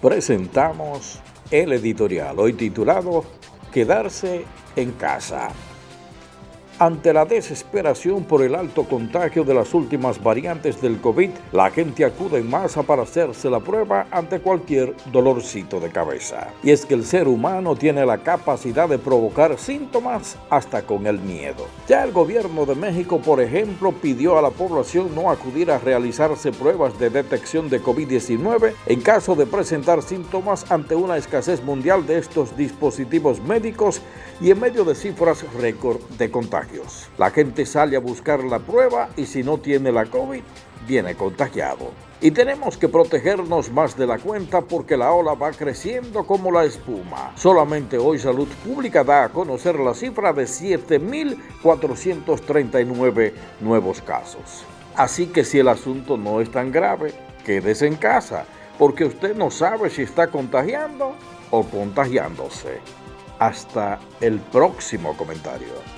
presentamos el editorial, hoy titulado Quedarse en casa. Ante la desesperación por el alto contagio de las últimas variantes del COVID, la gente acude en masa para hacerse la prueba ante cualquier dolorcito de cabeza. Y es que el ser humano tiene la capacidad de provocar síntomas hasta con el miedo. Ya el gobierno de México, por ejemplo, pidió a la población no acudir a realizarse pruebas de detección de COVID-19 en caso de presentar síntomas ante una escasez mundial de estos dispositivos médicos y en medio de cifras récord de contagio. La gente sale a buscar la prueba y si no tiene la COVID, viene contagiado. Y tenemos que protegernos más de la cuenta porque la ola va creciendo como la espuma. Solamente hoy Salud Pública da a conocer la cifra de 7.439 nuevos casos. Así que si el asunto no es tan grave, quédese en casa, porque usted no sabe si está contagiando o contagiándose. Hasta el próximo comentario.